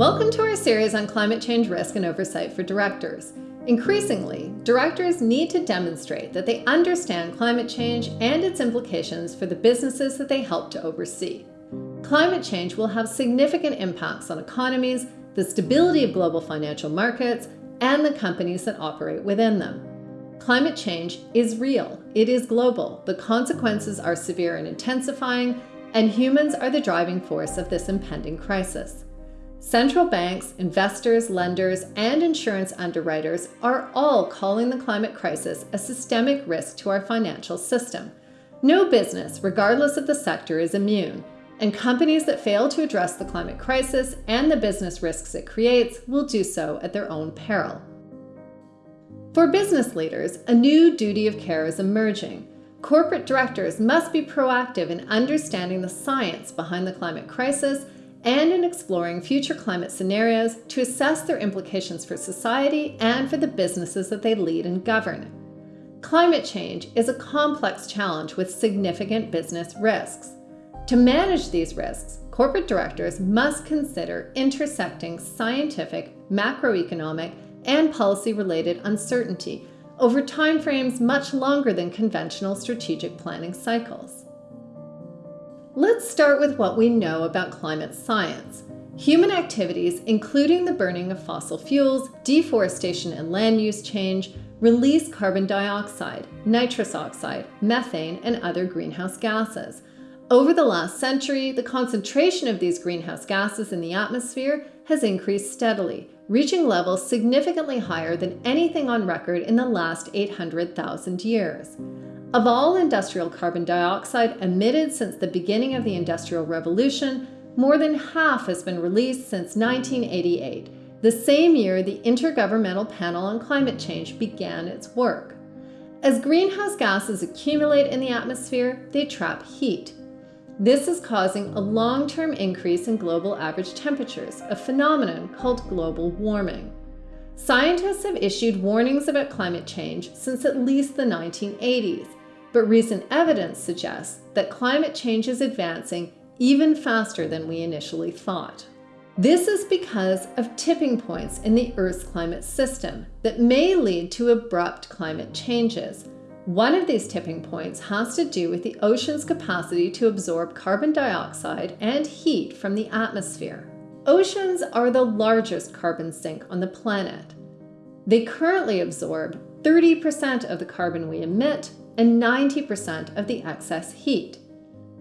Welcome to our series on climate change risk and oversight for directors. Increasingly, directors need to demonstrate that they understand climate change and its implications for the businesses that they help to oversee. Climate change will have significant impacts on economies, the stability of global financial markets, and the companies that operate within them. Climate change is real, it is global, the consequences are severe and intensifying, and humans are the driving force of this impending crisis. Central banks, investors, lenders, and insurance underwriters are all calling the climate crisis a systemic risk to our financial system. No business, regardless of the sector, is immune, and companies that fail to address the climate crisis and the business risks it creates will do so at their own peril. For business leaders, a new duty of care is emerging. Corporate directors must be proactive in understanding the science behind the climate crisis and in exploring future climate scenarios to assess their implications for society and for the businesses that they lead and govern. Climate change is a complex challenge with significant business risks. To manage these risks, corporate directors must consider intersecting scientific, macroeconomic, and policy-related uncertainty over timeframes much longer than conventional strategic planning cycles. Let's start with what we know about climate science. Human activities, including the burning of fossil fuels, deforestation and land use change, release carbon dioxide, nitrous oxide, methane, and other greenhouse gases. Over the last century, the concentration of these greenhouse gases in the atmosphere has increased steadily, reaching levels significantly higher than anything on record in the last 800,000 years. Of all industrial carbon dioxide emitted since the beginning of the Industrial Revolution, more than half has been released since 1988, the same year the Intergovernmental Panel on Climate Change began its work. As greenhouse gases accumulate in the atmosphere, they trap heat. This is causing a long-term increase in global average temperatures, a phenomenon called global warming. Scientists have issued warnings about climate change since at least the 1980s, but recent evidence suggests that climate change is advancing even faster than we initially thought. This is because of tipping points in the Earth's climate system that may lead to abrupt climate changes. One of these tipping points has to do with the ocean's capacity to absorb carbon dioxide and heat from the atmosphere. Oceans are the largest carbon sink on the planet. They currently absorb 30% of the carbon we emit and 90% of the excess heat.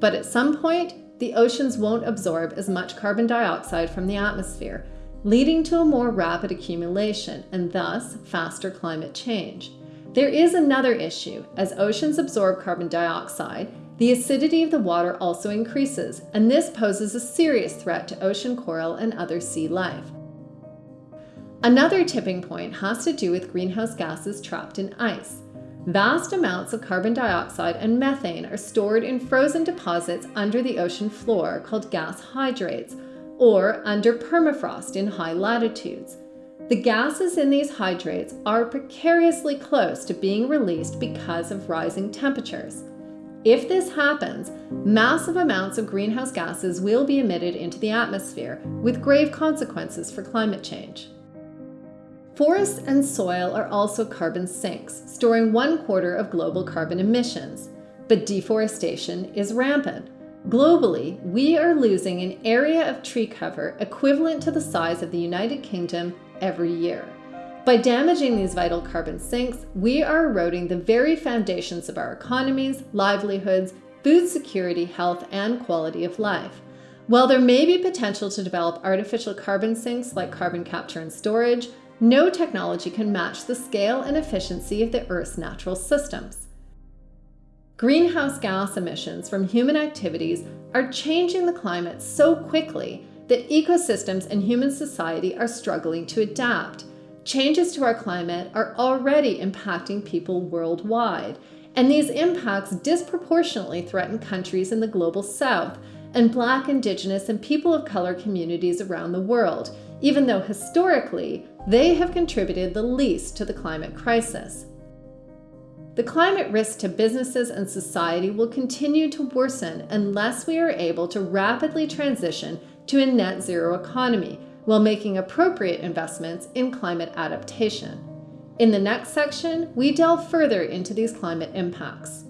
But at some point, the oceans won't absorb as much carbon dioxide from the atmosphere, leading to a more rapid accumulation and thus faster climate change. There is another issue. As oceans absorb carbon dioxide, the acidity of the water also increases, and this poses a serious threat to ocean coral and other sea life. Another tipping point has to do with greenhouse gases trapped in ice. Vast amounts of carbon dioxide and methane are stored in frozen deposits under the ocean floor called gas hydrates, or under permafrost in high latitudes. The gases in these hydrates are precariously close to being released because of rising temperatures. If this happens, massive amounts of greenhouse gases will be emitted into the atmosphere, with grave consequences for climate change. Forests and soil are also carbon sinks, storing one quarter of global carbon emissions. But deforestation is rampant. Globally, we are losing an area of tree cover equivalent to the size of the United Kingdom every year. By damaging these vital carbon sinks, we are eroding the very foundations of our economies, livelihoods, food security, health, and quality of life. While there may be potential to develop artificial carbon sinks like carbon capture and storage, no technology can match the scale and efficiency of the Earth's natural systems. Greenhouse gas emissions from human activities are changing the climate so quickly that ecosystems and human society are struggling to adapt. Changes to our climate are already impacting people worldwide, and these impacts disproportionately threaten countries in the global south and Black, Indigenous, and people of color communities around the world, even though historically they have contributed the least to the climate crisis. The climate risk to businesses and society will continue to worsen unless we are able to rapidly transition to a net zero economy, while making appropriate investments in climate adaptation. In the next section, we delve further into these climate impacts.